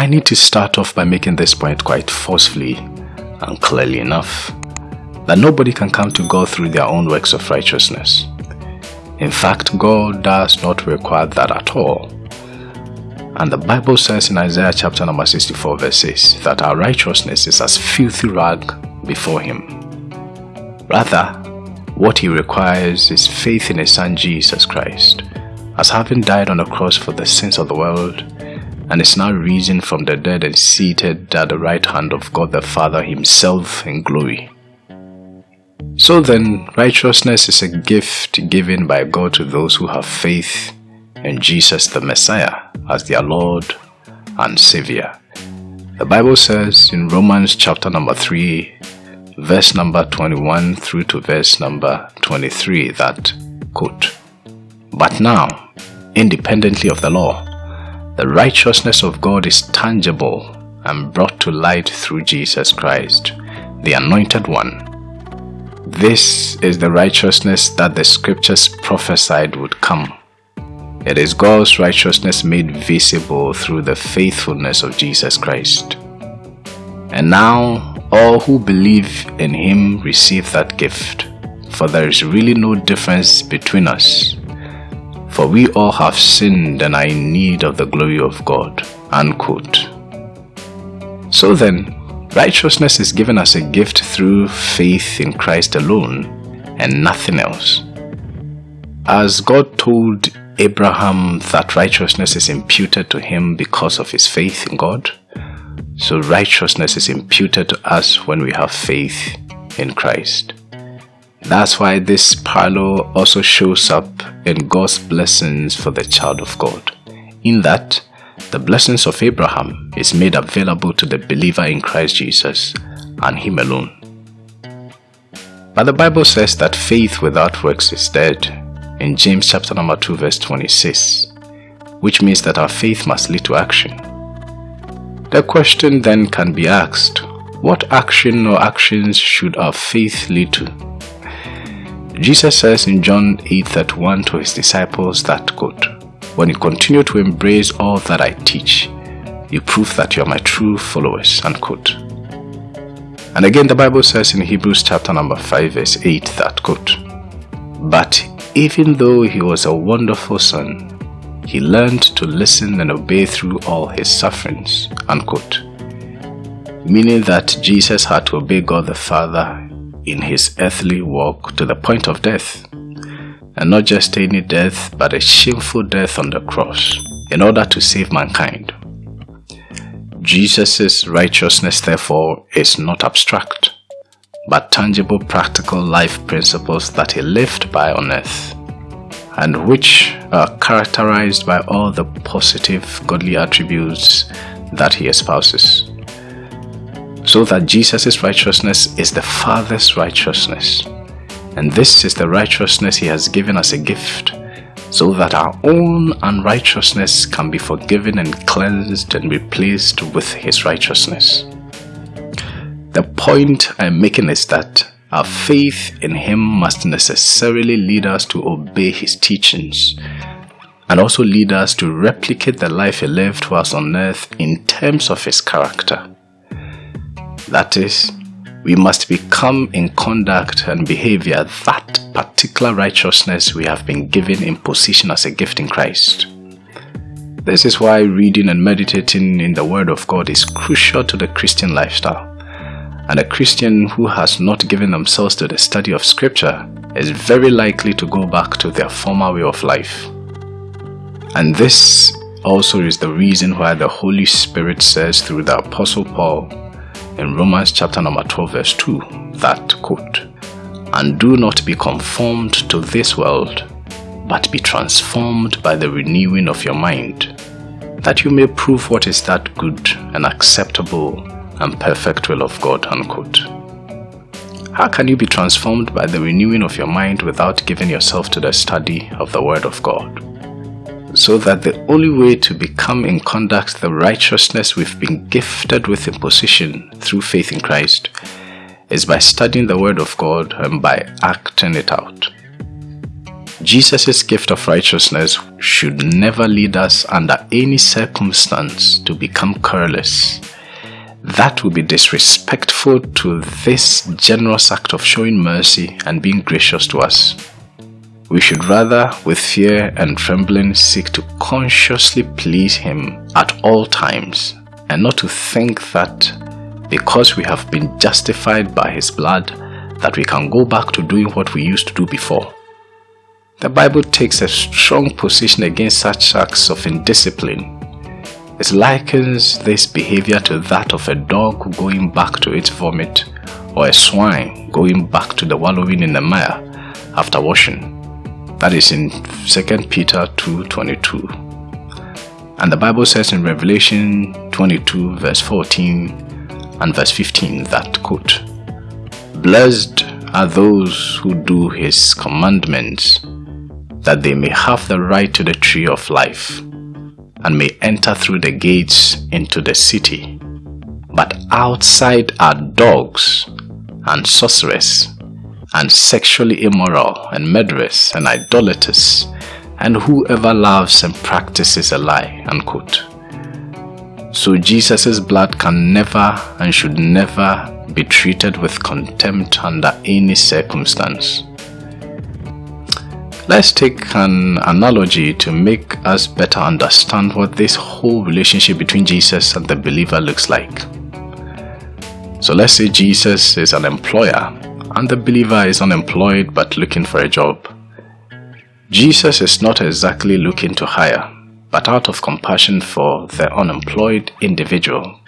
I need to start off by making this point quite forcefully and clearly enough that nobody can come to God through their own works of righteousness. In fact, God does not require that at all. And the Bible says in Isaiah chapter number 64 verse 6 that our righteousness is as filthy rag before Him. Rather, what He requires is faith in His Son Jesus Christ, as having died on the cross for the sins of the world, and is now risen from the dead and seated at the right hand of God the Father Himself in glory. So then, righteousness is a gift given by God to those who have faith in Jesus the Messiah as their Lord and Savior. The Bible says in Romans chapter number 3, verse number 21 through to verse number 23 that, quote, But now, independently of the law, the righteousness of God is tangible and brought to light through Jesus Christ, the Anointed One this is the righteousness that the scriptures prophesied would come. It is God's righteousness made visible through the faithfulness of Jesus Christ. And now all who believe in him receive that gift, for there is really no difference between us. For we all have sinned and are in need of the glory of God. Unquote. So then, Righteousness is given as a gift through faith in Christ alone and nothing else. As God told Abraham that righteousness is imputed to him because of his faith in God, so righteousness is imputed to us when we have faith in Christ. That's why this parallel also shows up in God's blessings for the child of God, in that the blessings of Abraham is made available to the believer in Christ Jesus and him alone. But the Bible says that faith without works is dead in James chapter number 2 verse 26, which means that our faith must lead to action. The question then can be asked, what action or actions should our faith lead to? Jesus says in John 8:31 to his disciples that quote, when you continue to embrace all that I teach, you prove that you are my true followers. Unquote. And again, the Bible says in Hebrews chapter number 5, verse 8, that quote, But even though he was a wonderful son, he learned to listen and obey through all his sufferings. Unquote. Meaning that Jesus had to obey God the Father in his earthly walk to the point of death and not just any death, but a shameful death on the cross in order to save mankind. Jesus' righteousness, therefore, is not abstract, but tangible practical life principles that he lived by on earth, and which are characterized by all the positive godly attributes that he espouses. So that Jesus' righteousness is the Father's righteousness and this is the righteousness he has given as a gift, so that our own unrighteousness can be forgiven and cleansed and replaced with his righteousness. The point I'm making is that our faith in him must necessarily lead us to obey his teachings and also lead us to replicate the life he lived whilst on earth in terms of his character. That is, we must become in conduct and behavior that particular righteousness we have been given in position as a gift in Christ. This is why reading and meditating in the Word of God is crucial to the Christian lifestyle. And a Christian who has not given themselves to the study of Scripture is very likely to go back to their former way of life. And this also is the reason why the Holy Spirit says through the Apostle Paul in Romans chapter number 12 verse 2 that quote, And do not be conformed to this world, but be transformed by the renewing of your mind, that you may prove what is that good and acceptable and perfect will of God. Unquote. How can you be transformed by the renewing of your mind without giving yourself to the study of the Word of God? So that the only way to become in conduct the righteousness we've been gifted with in position through faith in Christ is by studying the Word of God and by acting it out. Jesus' gift of righteousness should never lead us under any circumstance to become careless. That would be disrespectful to this generous act of showing mercy and being gracious to us. We should rather, with fear and trembling, seek to consciously please Him at all times and not to think that because we have been justified by His blood that we can go back to doing what we used to do before. The Bible takes a strong position against such acts of indiscipline. It likens this behavior to that of a dog going back to its vomit or a swine going back to the wallowing in the mire after washing. That is in 2 Peter 2.22. And the Bible says in Revelation 22 verse 14 and verse 15 that quote, Blessed are those who do his commandments that they may have the right to the tree of life and may enter through the gates into the city. But outside are dogs and sorcerers and sexually immoral and murderers and idolaters and whoever loves and practices a lie. Unquote. So Jesus' blood can never and should never be treated with contempt under any circumstance. Let's take an analogy to make us better understand what this whole relationship between Jesus and the believer looks like. So let's say Jesus is an employer and the believer is unemployed but looking for a job. Jesus is not exactly looking to hire, but out of compassion for the unemployed individual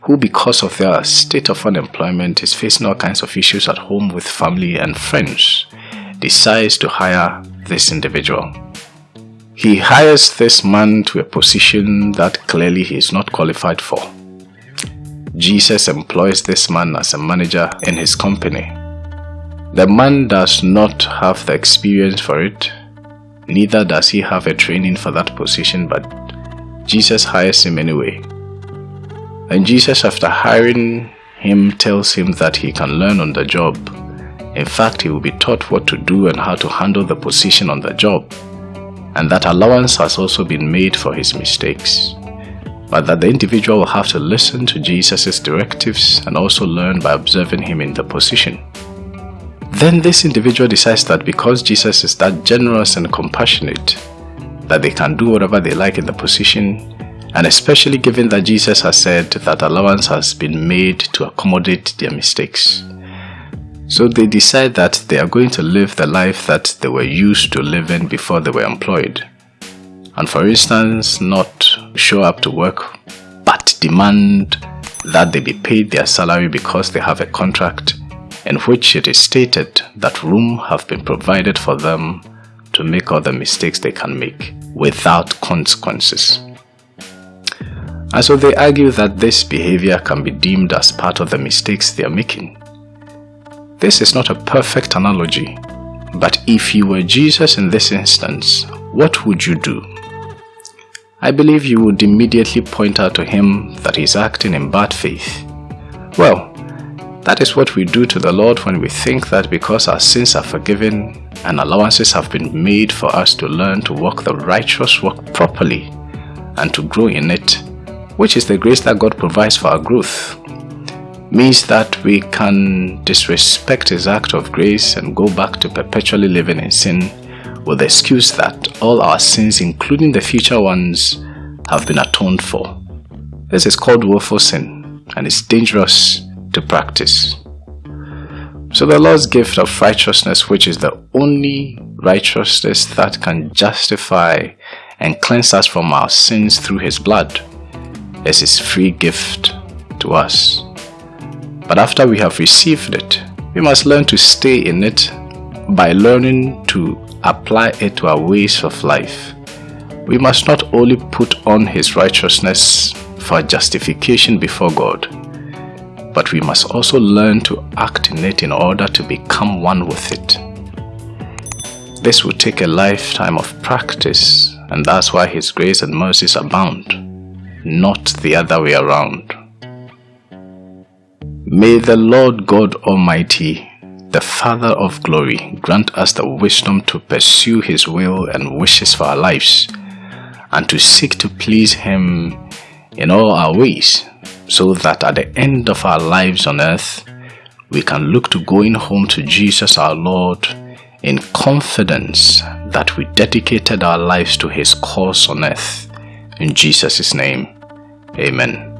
who because of their state of unemployment is facing all kinds of issues at home with family and friends decides to hire this individual. He hires this man to a position that clearly he is not qualified for. Jesus employs this man as a manager in his company. The man does not have the experience for it, neither does he have a training for that position, but Jesus hires him anyway. And Jesus, after hiring him, tells him that he can learn on the job in fact, he will be taught what to do and how to handle the position on the job, and that allowance has also been made for his mistakes. But that the individual will have to listen to Jesus' directives and also learn by observing him in the position. Then this individual decides that because Jesus is that generous and compassionate, that they can do whatever they like in the position, and especially given that Jesus has said that allowance has been made to accommodate their mistakes. So they decide that they are going to live the life that they were used to living before they were employed. And for instance, not show up to work, but demand that they be paid their salary because they have a contract in which it is stated that room have been provided for them to make all the mistakes they can make without consequences. And so they argue that this behavior can be deemed as part of the mistakes they are making. This is not a perfect analogy, but if you were Jesus in this instance, what would you do? I believe you would immediately point out to him that he's acting in bad faith. Well, that is what we do to the Lord when we think that because our sins are forgiven and allowances have been made for us to learn to walk the righteous walk properly and to grow in it, which is the grace that God provides for our growth means that we can disrespect his act of grace and go back to perpetually living in sin with the excuse that all our sins, including the future ones, have been atoned for. This is called willful sin and it's dangerous to practice. So the Lord's gift of righteousness, which is the only righteousness that can justify and cleanse us from our sins through His blood, is His free gift to us. But after we have received it, we must learn to stay in it by learning to apply it to our ways of life. We must not only put on His righteousness for justification before God, but we must also learn to act in it in order to become one with it. This will take a lifetime of practice, and that's why His grace and mercies abound, not the other way around. May the Lord God Almighty the Father of glory, grant us the wisdom to pursue His will and wishes for our lives and to seek to please Him in all our ways so that at the end of our lives on earth, we can look to going home to Jesus our Lord in confidence that we dedicated our lives to His cause on earth. In Jesus' name, Amen.